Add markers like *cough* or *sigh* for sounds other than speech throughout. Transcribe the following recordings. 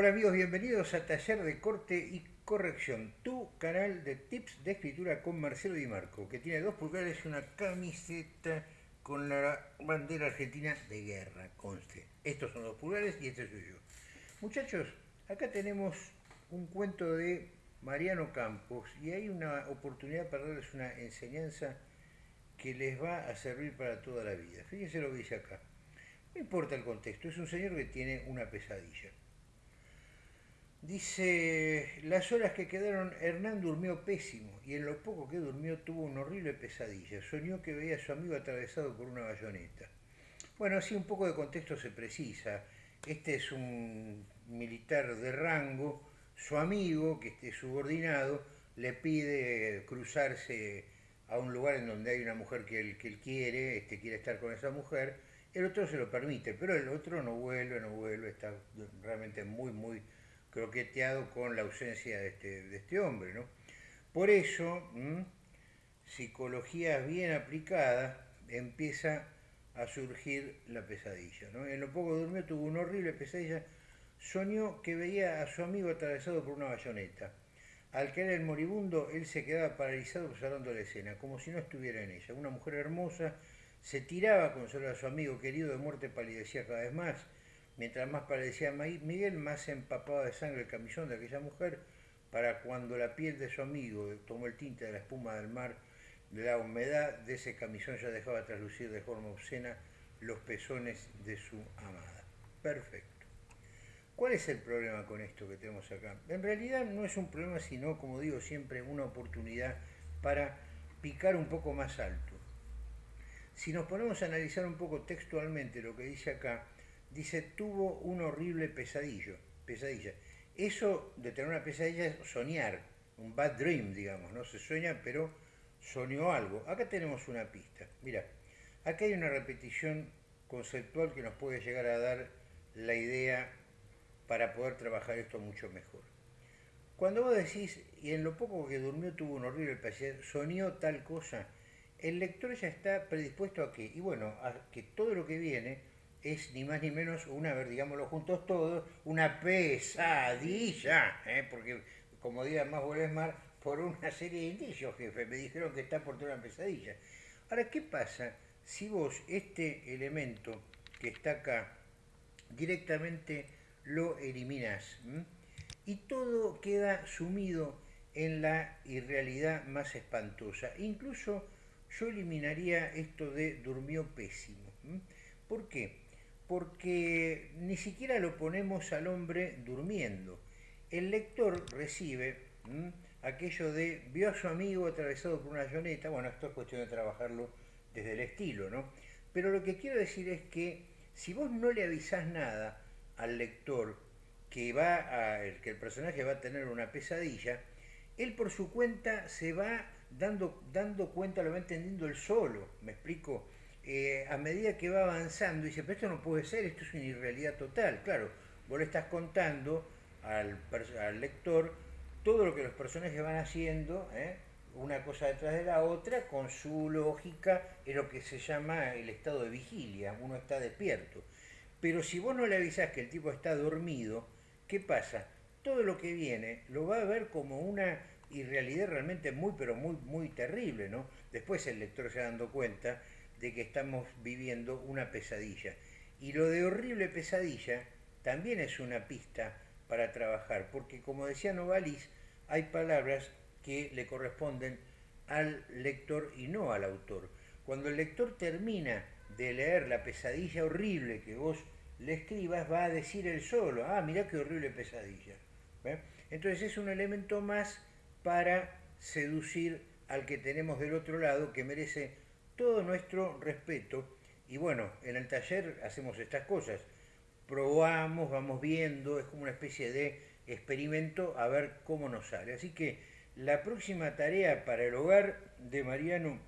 Hola amigos, bienvenidos a Taller de Corte y Corrección, tu canal de tips de escritura con Marcelo Di Marco, que tiene dos pulgares y una camiseta con la bandera argentina de guerra, conste. Estos son dos pulgares y este soy yo. Muchachos, acá tenemos un cuento de Mariano Campos y hay una oportunidad para darles una enseñanza que les va a servir para toda la vida. Fíjense lo que dice acá. No importa el contexto, es un señor que tiene una pesadilla. Dice, las horas que quedaron, Hernán durmió pésimo y en lo poco que durmió tuvo una horrible pesadilla. Soñó que veía a su amigo atravesado por una bayoneta. Bueno, así un poco de contexto se precisa. Este es un militar de rango, su amigo, que esté subordinado, le pide cruzarse a un lugar en donde hay una mujer que él, que él quiere, este quiere estar con esa mujer, el otro se lo permite, pero el otro no vuelve, no vuelve, está realmente muy, muy croqueteado con la ausencia de este, de este hombre. ¿no? Por eso, psicología bien aplicada empieza a surgir la pesadilla. ¿no? En lo poco durmió, tuvo una horrible pesadilla, soñó que veía a su amigo atravesado por una bayoneta. Al caer el moribundo, él se quedaba paralizado observando la escena, como si no estuviera en ella. Una mujer hermosa se tiraba a consolar a su amigo querido de muerte palidecía cada vez más, Mientras más parecía Miguel, más empapaba de sangre el camisón de aquella mujer, para cuando la piel de su amigo tomó el tinte de la espuma del mar, la humedad de ese camisón ya dejaba traslucir de forma obscena los pezones de su amada. Perfecto. ¿Cuál es el problema con esto que tenemos acá? En realidad no es un problema, sino, como digo siempre, una oportunidad para picar un poco más alto. Si nos ponemos a analizar un poco textualmente lo que dice acá, dice, tuvo un horrible pesadillo, pesadilla. Eso de tener una pesadilla es soñar, un bad dream, digamos, ¿no? Se sueña, pero soñó algo. Acá tenemos una pista. Mira, acá hay una repetición conceptual que nos puede llegar a dar la idea para poder trabajar esto mucho mejor. Cuando vos decís, y en lo poco que durmió tuvo un horrible pesadilla, soñó tal cosa, el lector ya está predispuesto a que, y bueno, a que todo lo que viene es ni más ni menos una, ver, digámoslo juntos todos, una pesadilla, ¿eh? porque como diga más más por una serie de indicios, jefe, me dijeron que está por toda una pesadilla. Ahora, ¿qué pasa si vos este elemento que está acá directamente lo eliminás y todo queda sumido en la irrealidad más espantosa? Incluso yo eliminaría esto de durmió pésimo. ¿Por qué? Porque ni siquiera lo ponemos al hombre durmiendo. El lector recibe aquello de vio a su amigo atravesado por una avioneta, bueno, esto es cuestión de trabajarlo desde el estilo, ¿no? Pero lo que quiero decir es que si vos no le avisás nada al lector que, va a, que el personaje va a tener una pesadilla, él por su cuenta se va dando, dando cuenta, lo va entendiendo él solo, ¿me explico? Eh, a medida que va avanzando, dice, pero esto no puede ser, esto es una irrealidad total. Claro, vos le estás contando al, lector todo lo que los personajes van haciendo, ¿eh? una cosa detrás de la otra, con su lógica, es lo que se llama el estado de vigilia, uno está despierto. Pero si vos no le avisás que el tipo está dormido, ¿qué pasa? Todo lo que viene lo va a ver como una irrealidad realmente muy, pero muy, muy terrible, ¿no? Después el lector se dando cuenta de que estamos viviendo una pesadilla. Y lo de horrible pesadilla también es una pista para trabajar, porque como decía Novalis, hay palabras que le corresponden al lector y no al autor. Cuando el lector termina de leer la pesadilla horrible que vos le escribas, va a decir él solo, ah, mirá qué horrible pesadilla. Entonces es un elemento más para seducir al que tenemos del otro lado, que merece todo nuestro respeto. Y bueno, en el taller hacemos estas cosas. Probamos, vamos viendo, es como una especie de experimento a ver cómo nos sale. Así que la próxima tarea para el hogar de Mariano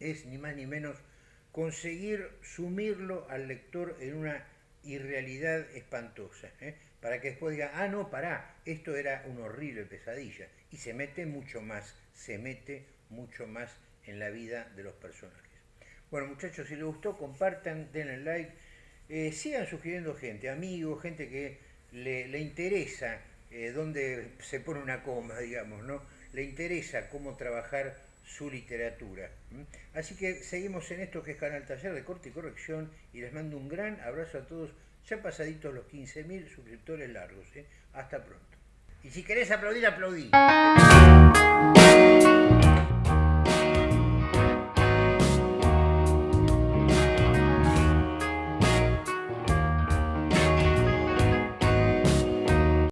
es ni más ni menos conseguir sumirlo al lector en una irrealidad espantosa, ¿eh? para que después diga, ah, no, pará, esto era una horrible pesadilla, y se mete mucho más, se mete mucho más en la vida de los personajes. Bueno muchachos, si les gustó, compartan, denle like, eh, sigan sugiriendo gente, amigos, gente que le, interesa eh, dónde se pone una coma, *laughs* digamos, ¿no? Le interesa cómo trabajar su literatura. Así que seguimos en esto que es Canal Taller de Corte y Corrección y les mando un gran abrazo a todos, ya pasaditos los 15.000 suscriptores largos. ¿eh? Hasta pronto. Y si querés aplaudir, aplaudí.